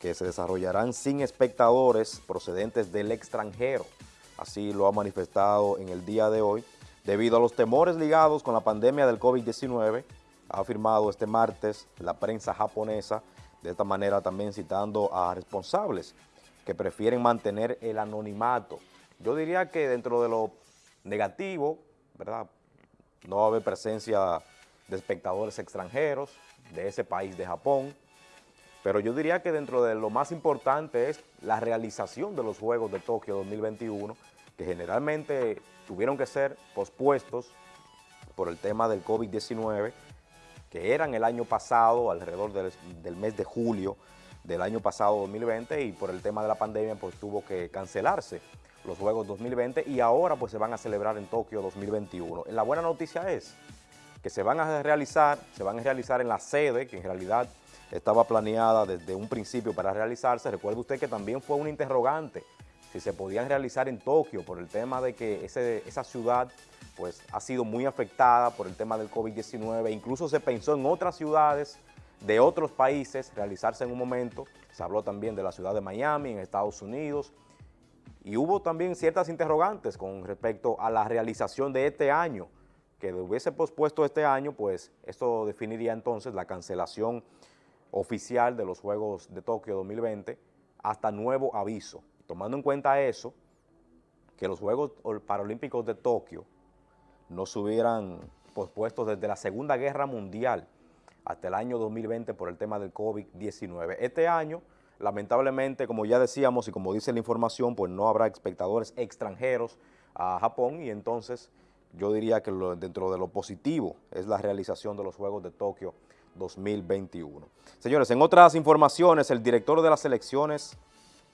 que se desarrollarán sin espectadores procedentes del extranjero. Así lo ha manifestado en el día de hoy. Debido a los temores ligados con la pandemia del COVID-19, ha afirmado este martes la prensa japonesa, de esta manera también citando a responsables que prefieren mantener el anonimato. Yo diría que dentro de lo negativo, ¿verdad? No va a haber presencia de espectadores extranjeros de ese país de Japón, pero yo diría que dentro de lo más importante es la realización de los Juegos de Tokio 2021, que generalmente tuvieron que ser pospuestos por el tema del COVID-19, que eran el año pasado, alrededor del, del, mes de julio del año pasado 2020, y por el tema de la pandemia pues tuvo que cancelarse los Juegos 2020 y ahora pues se van a celebrar en Tokio 2021. La buena noticia es que se van a realizar, se van a realizar en la sede, que en realidad estaba planeada desde un principio para realizarse. Recuerde usted que también fue un interrogante si se podían realizar en Tokio por el tema de que ese, esa ciudad pues ha sido muy afectada por el tema del COVID-19. Incluso se pensó en otras ciudades de otros países realizarse en un momento. Se habló también de la ciudad de Miami en Estados Unidos. Y hubo también ciertas interrogantes con respecto a la realización de este año, que hubiese pospuesto este año, pues esto definiría entonces la cancelación oficial de los Juegos de Tokio 2020 hasta nuevo aviso. Tomando en cuenta eso, que los Juegos Paralímpicos de Tokio no se hubieran pospuesto desde la Segunda Guerra Mundial hasta el año 2020 por el tema del COVID-19. Este año, lamentablemente, como ya decíamos y como dice la información, pues no habrá espectadores extranjeros a Japón y entonces yo diría que dentro de lo positivo es la realización de los Juegos de Tokio 2021. Señores, en otras informaciones, el director de las selecciones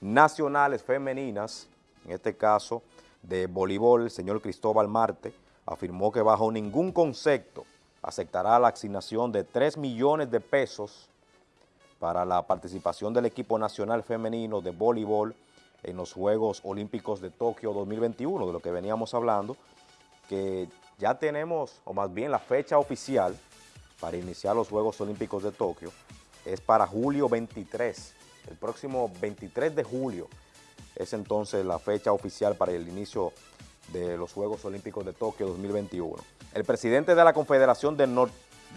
nacionales femeninas, en este caso de voleibol, el señor Cristóbal Marte, afirmó que bajo ningún concepto aceptará la asignación de 3 millones de pesos para la participación del equipo nacional femenino de voleibol en los Juegos Olímpicos de Tokio 2021, de lo que veníamos hablando, que ya tenemos, o más bien la fecha oficial para iniciar los Juegos Olímpicos de Tokio es para julio 23, el próximo 23 de julio es entonces la fecha oficial para el inicio de los Juegos Olímpicos de Tokio 2021. El presidente de la Confederación de, Nor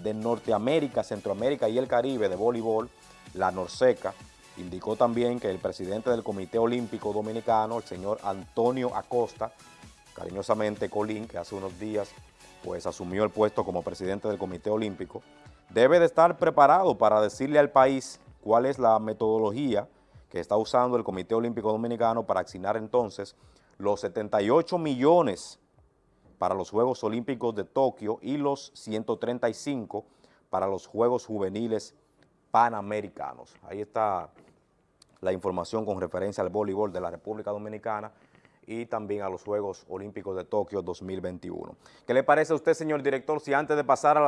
de Norteamérica, Centroamérica y el Caribe de voleibol, la Norseca, indicó también que el presidente del Comité Olímpico Dominicano, el señor Antonio Acosta, cariñosamente Colín, que hace unos días pues asumió el puesto como presidente del Comité Olímpico, debe de estar preparado para decirle al país cuál es la metodología que está usando el Comité Olímpico Dominicano para asignar entonces los 78 millones para los Juegos Olímpicos de Tokio y los 135 para los Juegos Juveniles Panamericanos. Ahí está la información con referencia al voleibol de la República Dominicana y también a los Juegos Olímpicos de Tokio 2021. ¿Qué le parece a usted, señor director, si antes de pasar a las